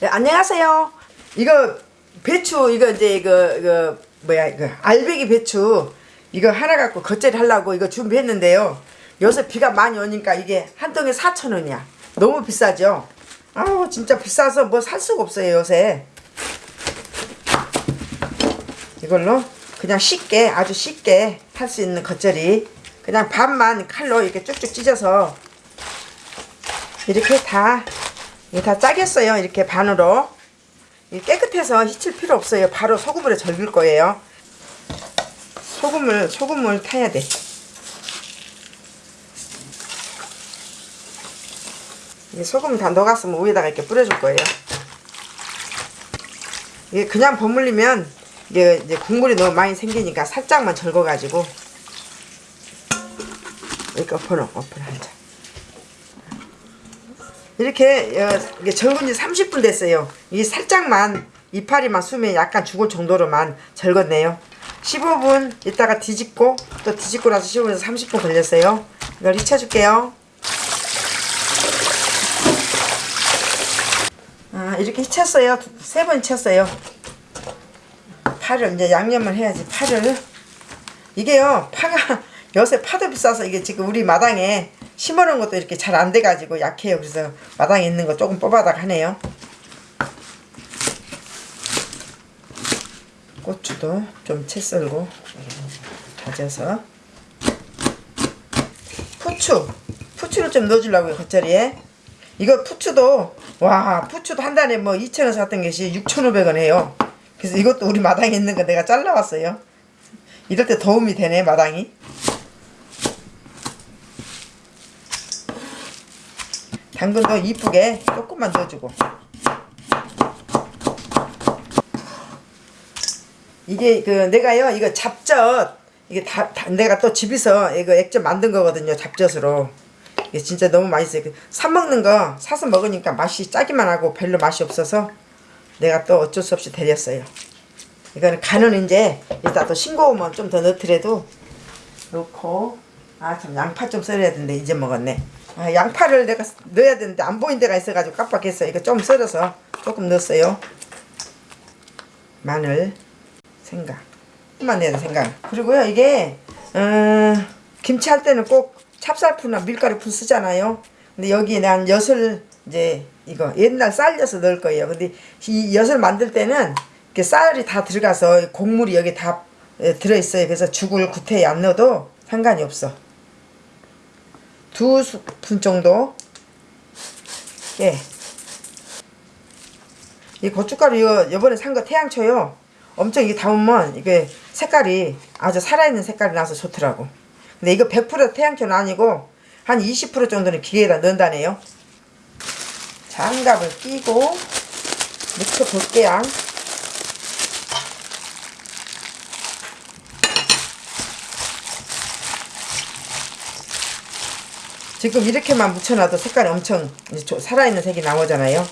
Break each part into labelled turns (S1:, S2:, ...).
S1: 네, 안녕하세요. 이거 배추 이거 이제 이거 이거 뭐야 이거 알배기 배추 이거 하나 갖고 겉절이 하려고 이거 준비했는데요. 요새 비가 많이 오니까 이게 한 통에 4천 원이야. 너무 비싸죠? 아우 진짜 비싸서 뭐 살 수가 없어요 요새. 이걸로 그냥 쉽게 아주 쉽게 할 수 있는 겉절이 그냥 반만 칼로 이렇게 쭉쭉 찢어서 이렇게 다 이게 다 짜겠어요. 이렇게 반으로. 이게 깨끗해서 휘칠 필요 없어요. 바로 소금으로 절길 거예요. 소금을 소금을 타야 돼. 이게 소금 다 녹았으면 위에다가 이렇게 뿌려줄 거예요. 이게 그냥 버물리면 이게 이제 국물이 너무 많이 생기니까 살짝만 절거가지고. 이렇게 엎어놓 엎어놓 자 이렇게 어, 이게 절근 지 30분 됐어요. 이 살짝만 이파리만 수면 약간 죽을 정도로만 절궜네요. 15분 있다가 뒤집고 또 뒤집고 나서 15분에서 30분 걸렸어요. 이걸 잊혀줄게요. 아 이렇게 잊혔어요. 세번 잊혔어요. 파를 이제 양념을 해야지 파를 이게요 파가 요새 파도 비싸서 이게 지금 우리 마당에 심어놓은 것도 이렇게 잘 안 돼가지고 약해요. 그래서 마당에 있는 거 조금 뽑아다가 하네요. 고추도 좀 채 썰고 다져서. 푸추. 푸추를 좀 넣어주려고요 겉절이에. 이거 푸추도 와 푸추도 한 단에 뭐 2,000원 샀던 것이 6,500원 해요. 그래서 이것도 우리 마당에 있는 거 내가 잘라왔어요. 이럴 때 도움이 되네 마당이 당근도 이쁘게 조금만 넣어주고. 이게 그 내가요 이거 잡젓. 이게 다, 다 내가 또 집에서 이거 액젓 만든 거거든요 잡젓으로. 이게 진짜 너무 맛있어요. 그사 먹는 거 사서 먹으니까 맛이 짜기만 하고 별로 맛이 없어서 내가 또 어쩔 수 없이 데렸어요. 이거는 간은 이제 이따 또 싱거우면 좀 더 넣더라도 넣고 아 참 양파 좀 썰어야 되는데 이제 먹었네 아, 양파를 내가 넣어야 되는데 안 보인 데가 있어가지고 깜빡했어 이거 좀 썰어서 조금 넣었어요. 마늘 생강. 조금만 내야 돼 생강. 그리고요 이게 어, 김치 할 때는 꼭 찹쌀푸나 밀가루 푸 쓰잖아요. 근데 여기에 난 엿을 이제 이거 옛날 쌀 엿을 넣을 거예요. 근데 이 엿을 만들 때는 이렇게 쌀이 다 들어가서 곡물이 여기 다 에, 들어있어요. 그래서 죽을 구태에 안 넣어도 상관이 없어 두 스푼 정도? 예. 이 고춧가루 이거 이번에 산 거 태양초요. 엄청 이게 담으면 이게 색깔이 아주 살아있는 색깔이 나서 좋더라고. 근데 이거 100% 태양초는 아니고 한 20% 정도는 기계에다 넣는다네요. 장갑을 끼고 묻혀 볼게요 지금 이렇게만 묻혀놔도 색깔이 엄청 살아있는 색이 나오잖아요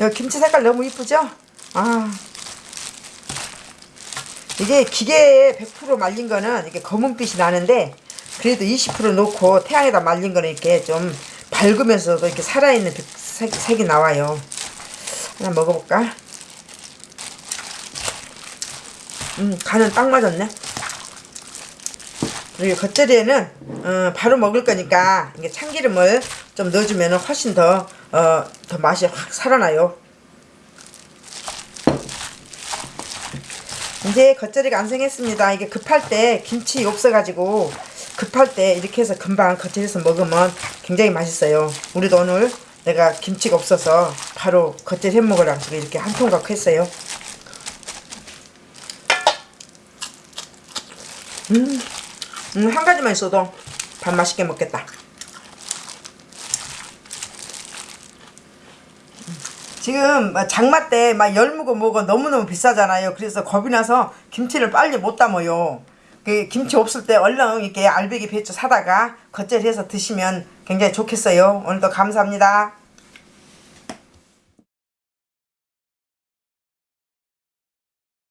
S1: 여기 김치 색깔 너무 이쁘죠? 아 이게 기계에 100% 말린 거는 이게 검은빛이 나는데 그래도 20% 놓고 태양에다 말린 거는 이렇게 좀 밝으면서도 이렇게 살아있는 색, 색이 나와요. 하나 먹어볼까? 음 간은 딱 맞았네. 그리고 겉절이에는 어, 바로 먹을 거니까 이게 참기름을 좀 넣어주면 훨씬 더, 어, 더 맛이 확 살아나요. 이제 겉절이가 완성했습니다. 이게 급할 때 김치 없어가지고 급할 때 이렇게 해서 금방 겉절이서 먹으면 굉장히 맛있어요. 우리도 오늘 내가 김치가 없어서 바로 겉절이 해 먹으라고 이렇게 한 통각 했어요. 음, 음, 한 가지만 있어도 밥 맛있게 먹겠다. 지금 장마 때 막 열무고 뭐고 너무너무 비싸잖아요. 그래서 겁이 나서 김치를 빨리 못 담아요. 그 김치 없을 때 얼른 이렇게 알배기 배추 사다가 겉절이 해서 드시면 굉장히 좋겠어요. 오늘도 감사합니다.